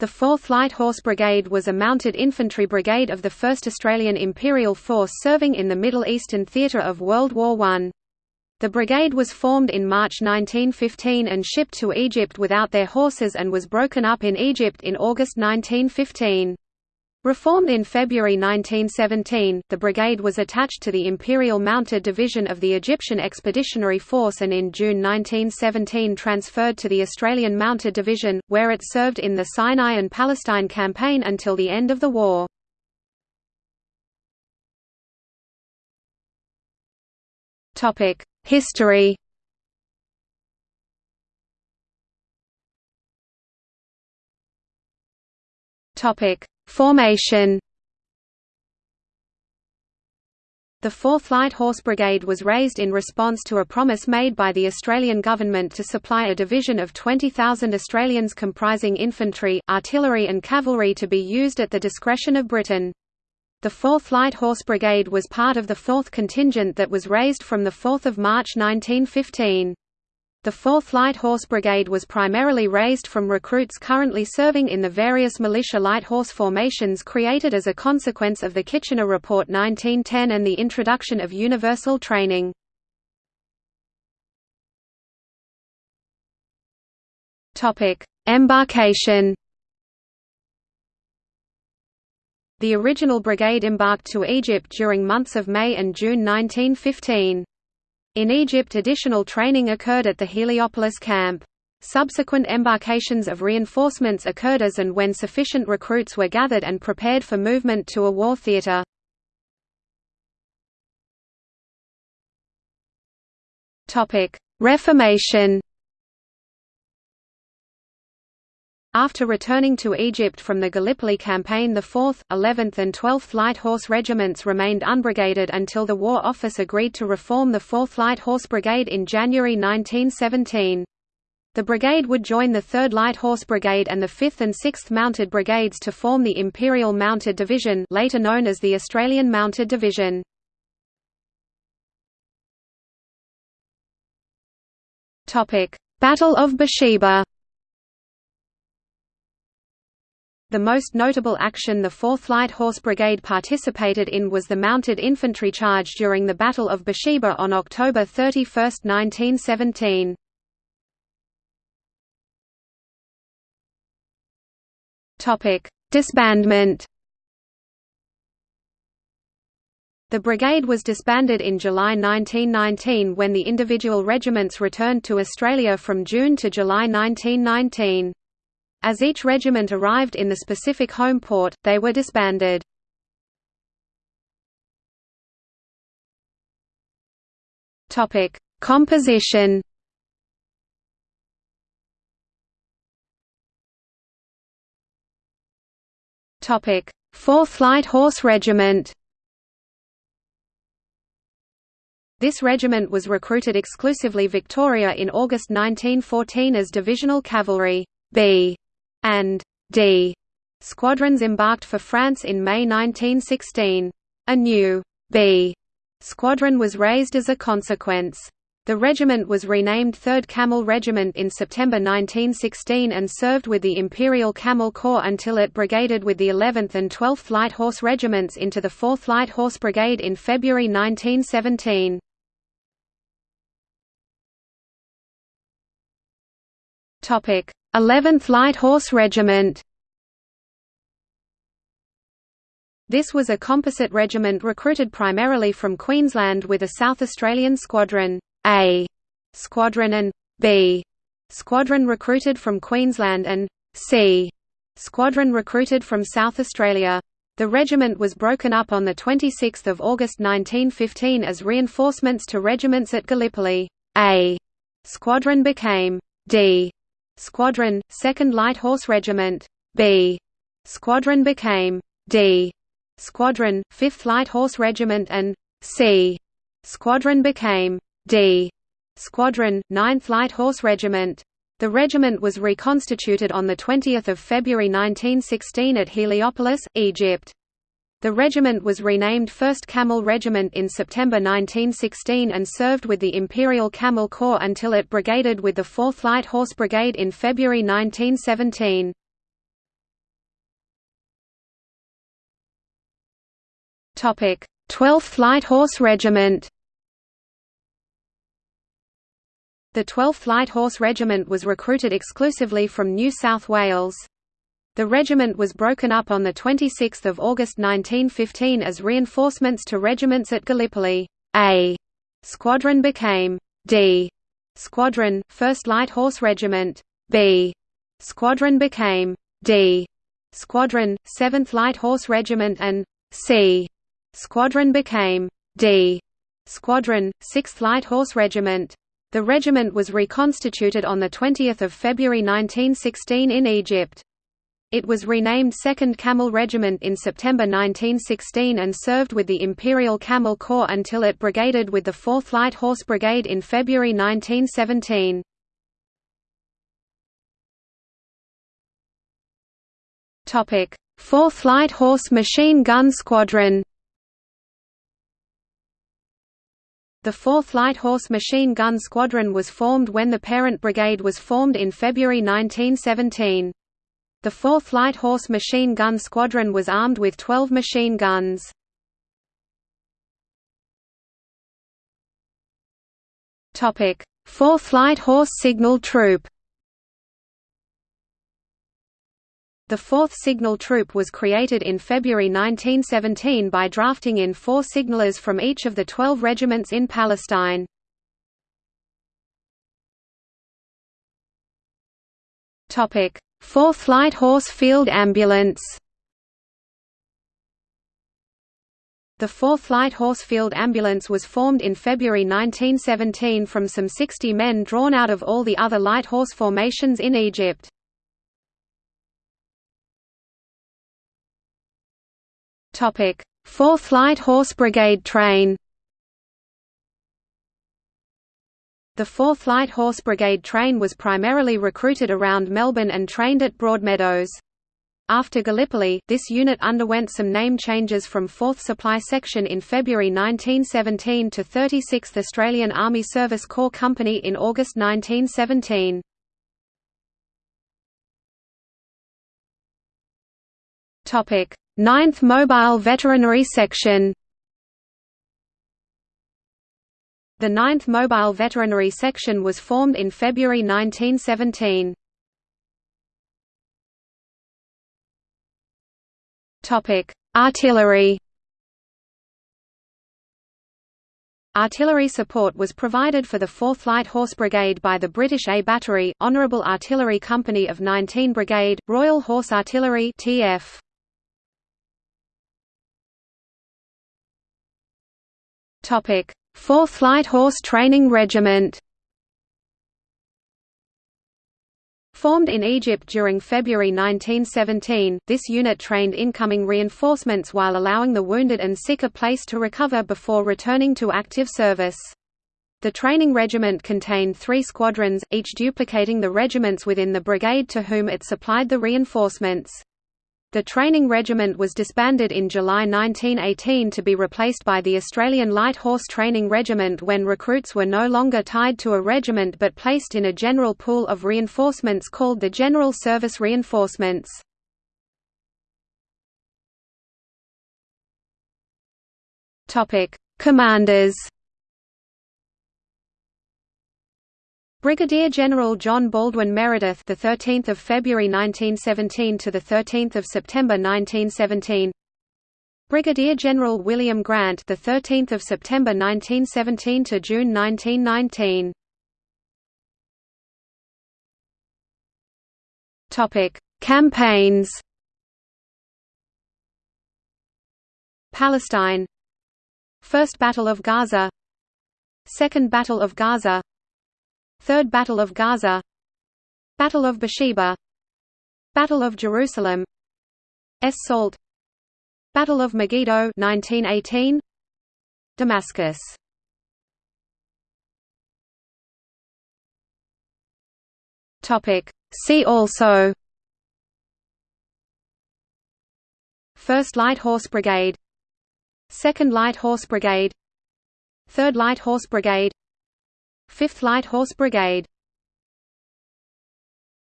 The 4th Light Horse Brigade was a mounted infantry brigade of the 1st Australian Imperial Force serving in the Middle Eastern theatre of World War I. The brigade was formed in March 1915 and shipped to Egypt without their horses and was broken up in Egypt in August 1915. Reformed in February 1917, the brigade was attached to the Imperial Mounted Division of the Egyptian Expeditionary Force and in June 1917 transferred to the Australian Mounted Division, where it served in the Sinai and Palestine campaign until the end of the war. History Topic Formation The 4th Light Horse Brigade was raised in response to a promise made by the Australian government to supply a division of 20,000 Australians comprising infantry, artillery and cavalry to be used at the discretion of Britain. The 4th Light Horse Brigade was part of the 4th contingent that was raised from 4 March 1915. The 4th Light Horse Brigade was primarily raised from recruits currently serving in the various militia light horse formations created as a consequence of the Kitchener Report 1910 and the introduction of universal training. Embarkation The original brigade embarked to Egypt during months of May and June 1915. In Egypt additional training occurred at the Heliopolis camp. Subsequent embarkations of reinforcements occurred as and when sufficient recruits were gathered and prepared for movement to a war theatre. Reformation After returning to Egypt from the Gallipoli campaign the 4th, 11th and 12th Light Horse Regiments remained unbrigaded until the War Office agreed to reform the 4th Light Horse Brigade in January 1917. The brigade would join the 3rd Light Horse Brigade and the 5th and 6th Mounted Brigades to form the Imperial Mounted Division later known as the Australian Mounted Division. Battle of Beersheba The most notable action the 4th Light Horse Brigade participated in was the mounted infantry charge during the Battle of Beersheba on October 31, 1917. Disbandment The brigade was disbanded in July 1919 when the individual regiments returned to Australia from June to July 1919. As each regiment arrived in the specific home port, they were disbanded. Composition Topic: Fourth Light Horse Regiment. This regiment was recruited exclusively Victoria in August 1914 as divisional cavalry B and D squadrons embarked for France in May 1916. A new B squadron was raised as a consequence. The regiment was renamed 3rd Camel Regiment in September 1916 and served with the Imperial Camel Corps until it brigaded with the 11th and 12th Light Horse Regiments into the 4th Light Horse Brigade in February 1917. Topic: 11th Light Horse Regiment This was a composite regiment recruited primarily from Queensland with a South Australian Squadron A Squadron and B Squadron recruited from Queensland and C Squadron recruited from South Australia. The regiment was broken up on 26 August 1915 as reinforcements to regiments at Gallipoli. A Squadron became D Squadron, 2nd Light Horse Regiment. B. Squadron became D. Squadron, 5th Light Horse Regiment and C. Squadron became D. Squadron, 9th Light Horse Regiment. The regiment was reconstituted on 20 February 1916 at Heliopolis, Egypt. The regiment was renamed 1st Camel Regiment in September 1916 and served with the Imperial Camel Corps until it brigaded with the 4th Light Horse Brigade in February 1917. Topic: 12th Light Horse Regiment. The 12th Light Horse Regiment was recruited exclusively from New South Wales. The regiment was broken up on 26 August 1915 as reinforcements to regiments at Gallipoli. A squadron became D Squadron, 1st Light Horse Regiment. B Squadron became D Squadron, 7th Light Horse Regiment and C Squadron became D Squadron, 6th Light Horse Regiment. The regiment was reconstituted on 20 February 1916 in Egypt. It was renamed 2nd Camel Regiment in September 1916 and served with the Imperial Camel Corps until it brigaded with the 4th Light Horse Brigade in February 1917. Topic: 4th Light Horse Machine Gun Squadron. The 4th Light Horse Machine Gun Squadron was formed when the parent brigade was formed in February 1917. The 4th Light Horse Machine Gun Squadron was armed with 12 machine guns. Topic: 4th Light Horse Signal Troop. The 4th Signal Troop was created in February 1917 by drafting in four signallers from each of the 12 regiments in Palestine. Topic: 4th Light Horse Field Ambulance The 4th Light Horse Field Ambulance was formed in February 1917 from some 60 men drawn out of all the other light horse formations in Egypt. Topic: 4th Light Horse Brigade train. The 4th Light Horse Brigade train was primarily recruited around Melbourne and trained at Broadmeadows. After Gallipoli, this unit underwent some name changes from 4th Supply Section in February 1917 to 36th Australian Army Service Corps Company in August 1917. Topic: 9th Mobile Veterinary Section The 9th Mobile Veterinary Section was formed in February 1917. Artillery Artillery support was provided for the 4th Light Horse Brigade by the British A Battery, Honourable Artillery Company of 19 Brigade, Royal Horse Artillery TF. Topic: 4th Light Horse Training Regiment Formed in Egypt during February 1917, this unit trained incoming reinforcements while allowing the wounded and sick a place to recover before returning to active service. The training regiment contained three squadrons, each duplicating the regiments within the brigade to whom it supplied the reinforcements. The training regiment was disbanded in July 1918 to be replaced by the Australian Light Horse Training Regiment when recruits were no longer tied to a regiment but placed in a general pool of reinforcements called the General Service Reinforcements. Commanders Brigadier General John Baldwin Meredith, the 13th of February 1917 to the 13th of September 1917. Brigadier General William Grant, the 13th of September 1917 to June 1919. Topic: Campaigns. Palestine. First Battle of Gaza. Second Battle of Gaza. Third Battle of Gaza. Battle of Beersheba. Battle of Jerusalem. Es Salt. Battle of Megiddo 1918 Damascus. Topic. See also. First Light Horse Brigade. Second Light Horse Brigade. Third Light Horse Brigade 5th Light Horse Brigade